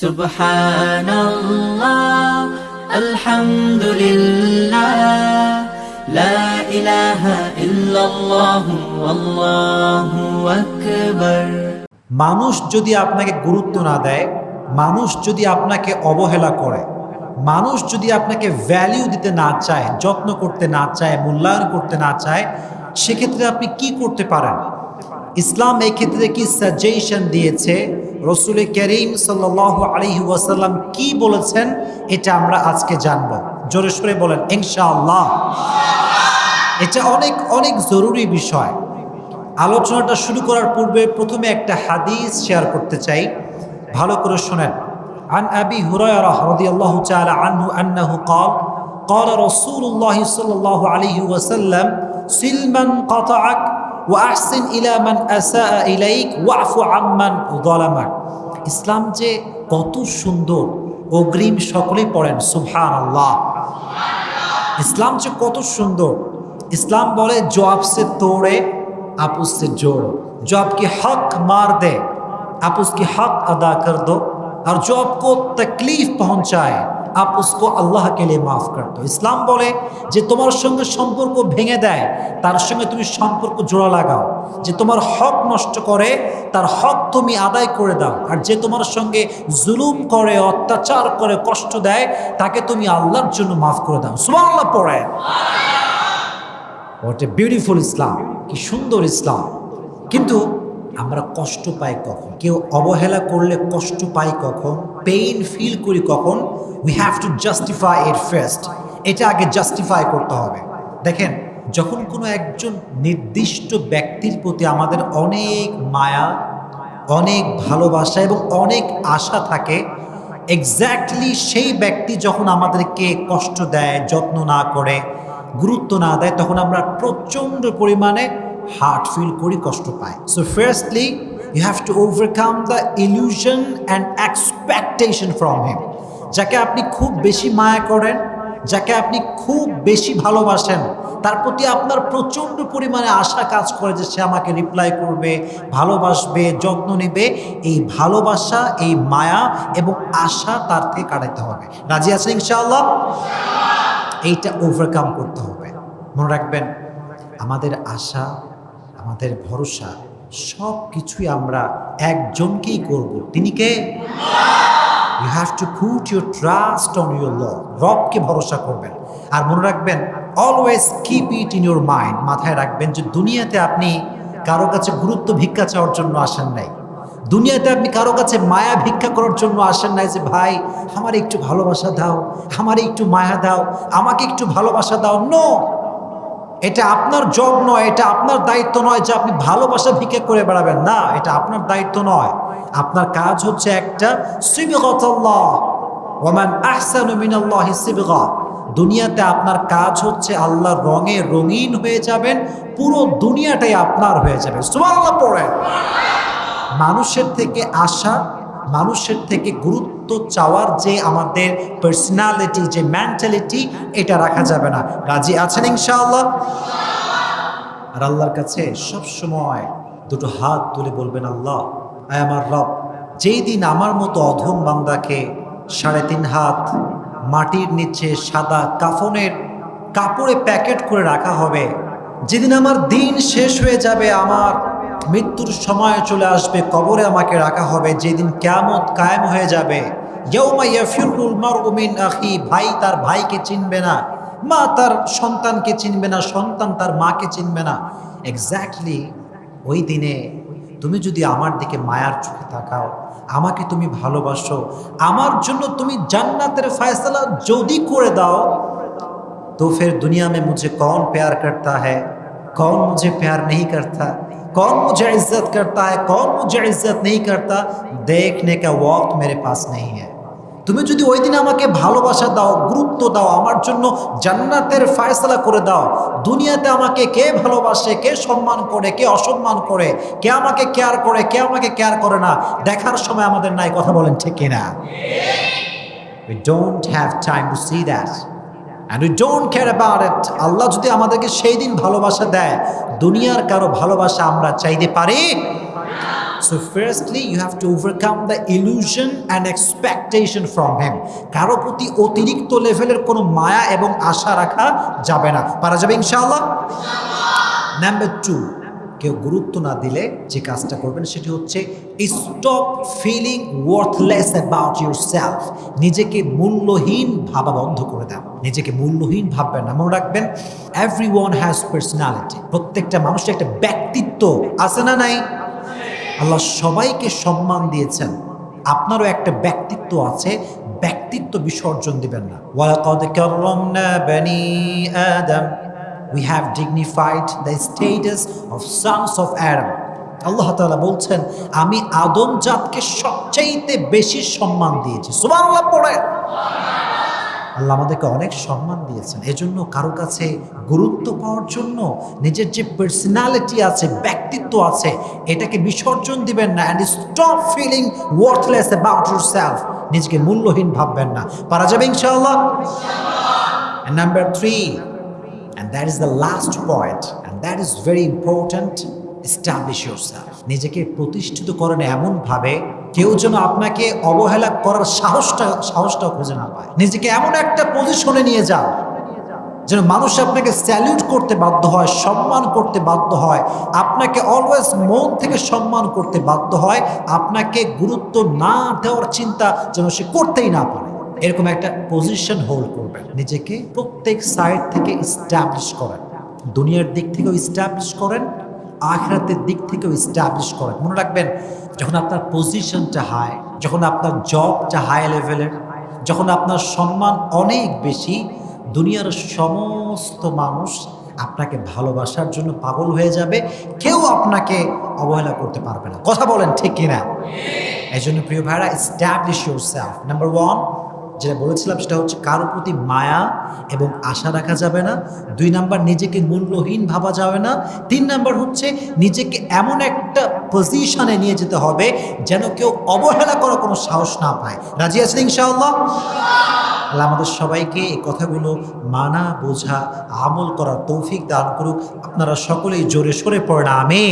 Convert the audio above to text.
سبحان الله الحمد لله لا إله إلا الله والله أكبر মানুষ যদি আপনাকে গুরুত্ব না দেয় মানুষ যদি আপনাকে অবহেলা করে মানুষ যদি আপনাকে ভ্যালিউ দিতে না চায় যত্ন করতে না চায় মূল্যায়ন করতে না চায় সেক্ষেত্রে আপনি কি করতে পারেন ইসলাম এই ক্ষেত্রে কি সাজেশন দিয়েছে রসুল করিম সাল আলহি ওয়াসাল্লাম কি বলেছেন এটা আমরা আজকে জানব জোরে সোরে বলেন ইনশাআল্লাহ এটা অনেক অনেক জরুরি বিষয় আলোচনাটা শুরু করার পূর্বে প্রথমে একটা হাদিস শেয়ার করতে চাই ভালো করে শোনেন عن أبي هريرة رضي الله تعالى عنه أنه قال قال رسول الله صلى الله عليه وسلم سل من قطعك ওয়াহসিন ইলামান ইলাইক, ওয়াফু আম্মান দলামাক ইসলাম যে কত সুন্দর, অগ্রিম সকলেই পড়েন সুহান আল্লাহ ইসলাম যে কত সুন্দর। ইসলাম বলে, জবাব সে তোড়ে আপুস সে জোর জব কি হক মার দে আপুস কি হক আদা কর দো। আর জব কো তকলিফ পৌঁছায়। আপস কো আল্লাহ কেলে মাফ করতো ইসলাম বলে যে তোমার সঙ্গে সম্পর্ক ভেঙে দেয় তার সঙ্গে তুমি সম্পর্ক জোড়া লাগাও। যে তোমার হক নষ্ট করে তার হক তুমি আদায় করে দাও। আর যে তোমার সঙ্গে জুলুম করে অত্যাচার করে কষ্ট দেয় তাকে তুমি আল্লাহর জন্য মাফ করে দাও। সুবাহ আল্লাহ। পড়ায় হোয়াট এ বিউটিফুল ইসলাম কি সুন্দর ইসলাম কিন্তু আমরা কষ্ট পাই কখন? কেউ অবহেলা করলে কষ্ট পাই কখন? পেইন ফিল করি কখন? উই হ্যাভ টু জাস্টিফাই এর ফেস্ট এটা আগে জাস্টিফাই করতে হবে। দেখেন, যখন কোনো একজন নির্দিষ্ট ব্যক্তির প্রতি আমাদের অনেক মায়া, অনেক ভালোবাসা এবং অনেক আশা থাকে এক্স্যাক্টলি সেই ব্যক্তি যখন আমাদেরকে কষ্ট দেয়, যত্ন না করে, গুরুত্ব না দেয়, তখন আমরা প্রচণ্ড পরিমাণে হার্ট ফিল করি কষ্ট পায় so firstly you have to overcome the illusion and expectation from him যাকে আপনি খুব বেশি মায়া করেন যাকে আপনি খুব বেশি ভালোবাসেন তার প্রতি আপনার প্রচণ্ড পরিমাণে আশা কাজ করে যে সে আমাকে রিপ্লাই করবে ভালোবাসবে যত্ন নেবে এই ভালোবাসা এই মায়া এবং আশা তার থেকে কাটাতে হবে রাজি আছেন ইনশাআল্লাহ এইটা ওভারকাম করতে হবে মনে রাখবেন আমাদের আশা আমাদের ভরসা, সব কিছুই আমরা একজনকেই করব। তিনি কে? You have to put your trust on your ল রবকে ভরসা করবেন। আর মনে রাখবেন always keep it in your mind মাথায় রাখবেন যে দুনিয়াতে আপনি কারও কাছে গুরুত্ব ভিক্ষা চাওয়ার জন্য আসেন নাই। দুনিয়াতে আপনি কারও কাছে মায়া ভিক্ষা করার জন্য আসেন নাই যে, ভাই, আমার একটু ভালোবাসা দাও, আমার একটু মায়া দাও, আমাকে একটু ভালোবাসা দাও। নো এটা আপনার জব নয়, এটা আপনার দায়িত্ব নয় যে আপনি ভালোবাসা ভিকে করে বেড়াবেন। না, এটা আপনার দায়িত্ব নয়। আপনার কাজ হচ্ছে একটা দুনিয়াতে আপনার কাজ হচ্ছে আল্লাহর রঙে রঙিন হয়ে যাবেন, পুরো দুনিয়াটাই আপনার হয়ে যাবে। মানুষের থেকে আশা মানুষের থেকে গুরুত্ব চাওয়ার যে আমাদের পার্সোনালিটি যে মেন্টালিটি এটা রাখা যাবে না। রাজি আছেন ইনশাআল্লাহ? আর আল্লাহর কাছে সব সময় দুটো হাত তুলে বলবেন, আল্লাহ, আয় আমার রব যেই দিন আমার মতো অধম বান্দাকে সাড়ে তিন হাত, মাটির নিচে সাদা কাফনের কাপড়ে প্যাকেট করে রাখা হবে, যেদিন আমার দিন শেষ হয়ে যাবে, আমার মৃত্যুর সময় চলে আসবে, কবরে আমাকে রাখা হবে, যেদিন কেমত কায়েম হয়ে যাবে। ভাই তার ভাইকে চিনবে না, মা তার সন্তানকে চিনবে না, সন্তান তার মাকে চিনবে না। এক্স্যাক্টলি ওই দিনে তুমি যদি আমার দিকে মায়ার চোখে থাকাও আমাকে তুমি ভালোবাসো, আমার জন্য তুমি জান্নাতের ফায়সলা যদি করে দাও, তো ফের দুনিয়া মে মুঝে কন প্যার করতা হ্যাঁ কন মুঝে প্যার নেই করতা। कौन मुझे इज्जत करता है कौन मुझे इज्जत नहीं करता देखने का वक्त मेरे पास नहीं है তুমি যদি ওই দিন আমাকে ভালোবাসা দাও গুরুত্ব দাও আমার জন্য জান্নাতের ফায়সলা করে দাও দুনিয়াতে আমাকে কে ভালোবাসে কে সম্মান করে কে অসম্মান করে কে আমাকে কেয়ার করে কে আমাকে কেয়ার করে না দেখার সময় আমাদের নাই কথা বলেন ঠিক কিনা We don't have time to see that. And we don't care about it আল্লাহ যদি আমাদেরকে সেই দিন ভালোবাসা দেয়, দুনিয়ার কারও ভালোবাসা আমরা চাইতে পারি? So firstly you have to overcome the illusion and expectation from him. কারও প্রতি অতিরিক্ত লেভেলের কোনো মায়া এবং আশা রাখা যাবে না। পারা যাবে ইনশাআল্লাহ? নাম্বার টু কেউ গুরুত্ব না দিলে যে কাজটা করবেন সেটি হচ্ছে stop feeling worthless about yourself নিজেকে মূল্যহীন ভাবা বন্ধ করে দেন নিজেকে মূল্যহীন ভাববেন না। মনে রাখবেন এভরি ওয়ান হ্যাজ পার্সোনালিটি প্রত্যেকটা মানুষের একটা ব্যক্তিত্ব আছে না নাই? আল্লাহ সবাইকে সম্মান দিয়েছেন। আপনারও একটা ব্যক্তিত্ব আছে। ব্যক্তিত্ব বিসর্জন দিবেন না। ওয়ালাকাদ কাররামনা বনি আদম। We have dignified the status of sons of Adam. আল্লাহ তাআলা বলছেন, আমি আদম জাতকে সবচাইতে বেশি সম্মান দিয়েছি। সুবহানাল্লাহ পড়ে। আল্লাহ আমাদেরকে অনেক সম্মান দিয়েছেন। এজন্য কারও কাছে গুরুত্ব পাওয়ার জন্য নিজের যে পার্সোনালিটি আছে, ব্যক্তিত্ব আছে, এটাকে বিসর্জন দিবেন না and stop feeling worthless about yourself নিজেকে মূল্যহীন ভাববেন না। পারা যাবে ইনশাআল্লাহ? Number three that is the last point and that is very important establish yourself নিজেকে প্রতিষ্ঠিত করেন এমনভাবে কেউ যেন আপনাকে অবহেলা করার সাহসটা সাহসটা খুঁজে না পায়। নিজেকে এমন একটা পজিশনে নিয়ে যান যেন মানুষ আপনাকে স্যালিউট করতে বাধ্য হয়, সম্মান করতে বাধ্য হয়। আপনাকে অলওয়েজ মন থেকে সম্মান করতে বাধ্য হয়। আপনাকে গুরুত্ব না দেওয়ার চিন্তা যেন সে করতেই না পারে। এরকম একটা পজিশন হোল্ড করবেন। নিজেকে প্রত্যেক সাইড থেকে ইস্টাবলিশ করেন। দুনিয়ার দিক থেকেও ইস্টাবলিশ করেন আখরাতের দিক থেকেও ইস্টাবলিশ করেন। মনে রাখবেন যখন আপনার পজিশনটা হাই যখন আপনার জবটা হাই লেভেলের যখন আপনার সম্মান অনেক বেশি দুনিয়ার সমস্ত মানুষ আপনাকে ভালোবাসার জন্য পাগল হয়ে যাবে। কেউ আপনাকে অবহেলা করতে পারবে না। কথা বলেন ঠিক কিনা? এই জন্য প্রিয় ভাইরা establish yourself number one যেটা বলেছিলাম সেটা হচ্ছে কারোর প্রতি মায়া এবং আশা রাখা যাবে না। দুই নাম্বার, নিজেকে মূল্যহীন ভাবা যাবে না। তিন নাম্বার হচ্ছে নিজেকে এমন একটা পজিশনে নিয়ে যেতে হবে যেন কেউ অবহেলা করার কোনো সাহস না পায়। রাজি আছেন ইনশাআল্লাহ? আল্লাহ আমাদের সবাইকে এই কথাগুলো মানা, বোঝা, আমল করার তৌফিক দান করুক। আপনারা সকলেই জোরে সরে পড়েন আমি